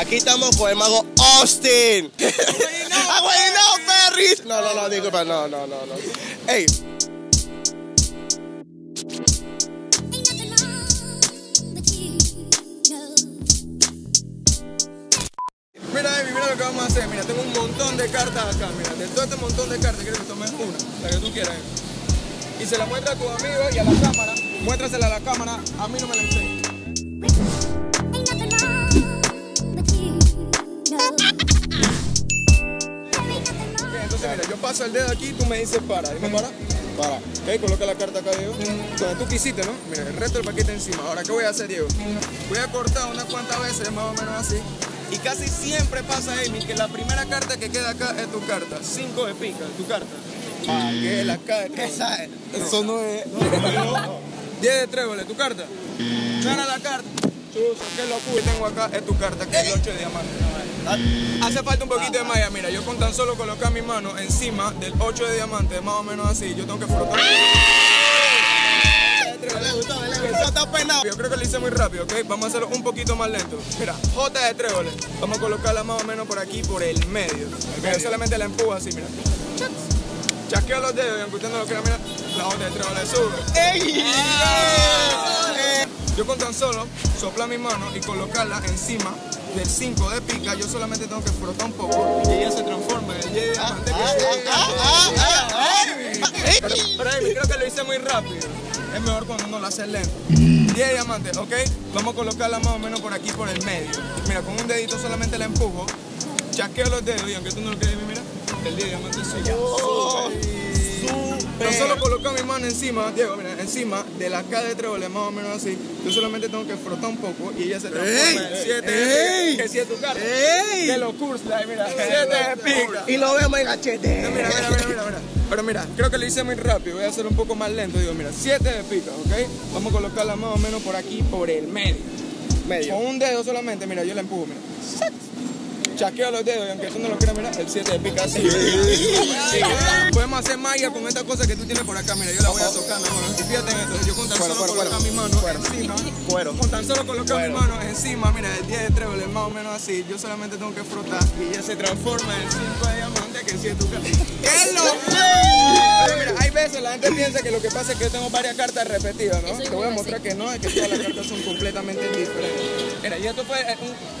Aquí estamos con el mago Austin. ¡Ah, güey, no, Ferris! No, no, no, disculpa, no, no, no, no. Ey, Mira, Amy, mira lo que vamos a hacer. Mira, tengo un montón de cartas acá. Mira, de todo este montón de cartas, quiero que tomes una, la que tú quieras. Amy. Y se la muestra a tu amigo y a la cámara. Muéstrasela a la cámara. A mí no me la enseñes. Mira, yo paso el dedo aquí, tú me dices para. Dime para. Para. Ok, coloca la carta acá, Diego. Donde tú quisiste, ¿no? Mira, el resto del paquete encima. Ahora, ¿qué voy a hacer, Diego? Voy a cortar unas cuantas veces, más o menos así. Y casi siempre pasa, Amy, que la primera carta que queda acá es tu carta. Cinco de pica, tu carta. Ah, que es la carta. esa es. Eso no es. 10 de tréboles, tu carta. Gana la carta. Chuzo, qué locura. tengo acá es tu carta, que es el 8 de diamante. Hace falta un poquito de malla. Mira, yo con tan solo colocar mi mano encima del 8 de diamante, más o menos así, yo tengo que penado. Yo creo que lo hice muy rápido, ¿ok? Vamos a hacerlo un poquito más lento. Mira, J de tréboles. Vamos a colocarla más o menos por aquí, por el medio. Mira, solamente la empujo así, mira. Chasqueo los dedos y aunque usted no lo crea, mira, la J de tréboles sube. ¡Ey! Yo con tan solo soplar mi mano y colocarla encima del 5 de pica, yo solamente tengo que frotar un poco y ella se transforma en el Y de diamante que se- Pero, Amy, creo que lo hice muy rápido. Es mejor cuando uno lo hace lento. 10 de diamante, ¿ok? Vamos a colocarla más o menos por aquí, por el medio. Mira, con un dedito solamente la empujo. Chasqueo los dedos y aunque tú no lo creas, mira, el 10 de diamante sube. Yo solo coloco mi mano encima, Diego, mira, encima de la K de tréboles, más o menos así. Yo solamente tengo que frotar un poco y ella se transforma en 7 ¡Ey! que si es tu carta. ¡Ey! Que lo cursa, mira, 7 de pica. Y lo vemos en gachete. Mira, mira, mira, mira, mira. Pero mira, creo que lo hice muy rápido. Voy a hacerlo un poco más lento. Digo, mira, 7 de pica, ¿ok? Vamos a colocarla más o menos por aquí, por el medio. Medio. Con un dedo solamente, mira, yo la empujo, mira. Chaqueo los dedos y aunque tú no lo creas, mira, el 7 de pica así. Sí. Podemos hacer magia con esta cosa que tú tienes por acá, mira, yo la voy a tocar, mi hermano. Y fíjate en esto, yo con tan Cuero, solo cuero, colocar cuero. mi mano Cuero. encima, Cuero. con tan solo colocar Cuero. mi mano encima, mira, el 10 de tréboles, más o menos así, yo solamente tengo que frotar y ella se transforma en el 5 de diamante que si es tu carta. ¡Qué locura! Mira, hay veces la gente piensa que lo que pasa es que yo tengo varias cartas repetidas, ¿no? Te voy a mostrar que no, es que todas las cartas son completamente diferentes. Mira, y esto fue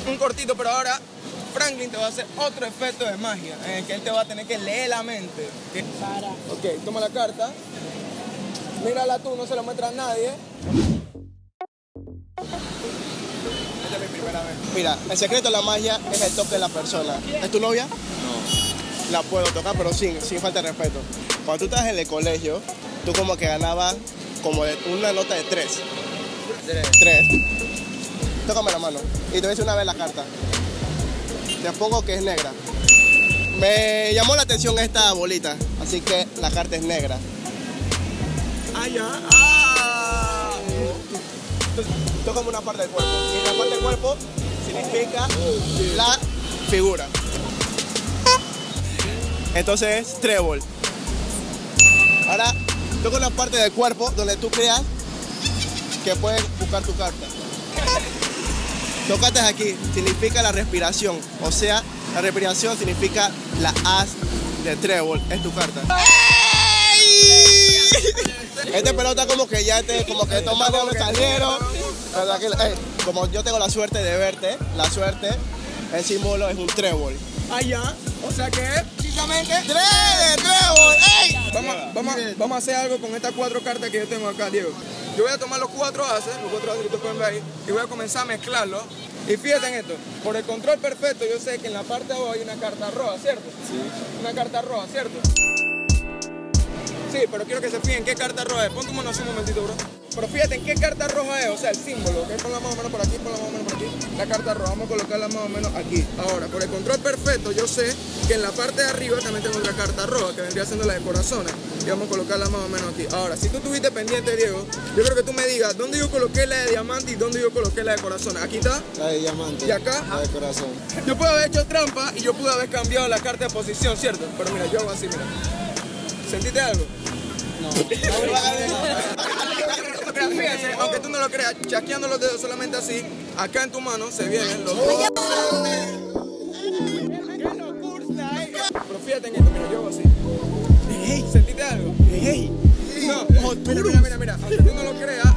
un, un cortito, pero ahora Franklin te va a hacer otro efecto de magia en el que él te va a tener que leer la mente. ¿ok? Ok, toma la carta. Mírala tú, no se la muestra a nadie. Esta es mi primera vez. Mira, el secreto de la magia es el toque de la persona. ¿Es tu novia? No. La puedo tocar, pero sin, sin falta de respeto. Cuando tú estás en el colegio, tú como que ganabas como de una nota de tres. Tres. Tócame la mano. Y te voy a decir una vez la carta. Te pongo que es negra. Me llamó la atención esta bolita, así que la carta es negra. Ah, ya. Ah. Tócame una parte del cuerpo. Y la parte del cuerpo significa la figura. Entonces es trébol. Ahora, toca una parte del cuerpo donde tú creas que puedes buscar tu carta. Tócate aquí, significa la respiración. O sea, la respiración significa la as de trébol, es tu carta. Este pelota como que ya te, como que estos manos me salieron. Pero aquí, eh, como yo tengo la suerte de verte, la suerte, el símbolo es un trébol. Ya. O sea que precisamente. ¡Tres de trébol! ¡Ey! Vamos, vamos, vamos a hacer algo con estas cuatro cartas que yo tengo acá, Diego. Yo voy a tomar los cuatro ases, los cuatro ases que ustedes pueden ver ahí, y voy a comenzar a mezclarlos. Y fíjate en esto, por el control perfecto, yo sé que en la parte de abajo hay una carta roja, ¿cierto? Sí. Una carta roja, ¿cierto? Sí, pero quiero que se fijen qué carta roja es. Pon tu mano así un momentito, bro. Pero fíjate en qué carta roja es, o sea, el símbolo, ¿ok? Ponla más o menos por aquí, ponla más o menos por aquí. La carta roja, vamos a colocarla más o menos aquí. Ahora, por el control perfecto, yo sé que en la parte de arriba también tengo otra carta roja, que vendría siendo la de corazones. Y vamos a colocarla más o menos aquí. Ahora, si tú estuviste pendiente, Diego, yo creo que tú me digas dónde yo coloqué la de diamante y dónde yo coloqué la de corazones. Aquí está. La de diamante. ¿Y acá? La de corazón. Yo puedo haber hecho trampa y yo pude haber cambiado la carta de posición, ¿cierto? Pero mira, yo hago así, mira. ¿Sentiste algo? No. creas, fíjense, aunque tú no lo creas, chasqueando los dedos solamente así, acá en tu mano se vienen los dos. Eh. Pero fíjate en esto, mira, yo así. Hey, ¿Sentiste algo? Hey. No, mira, mira, mira, mira, aunque tú no lo creas,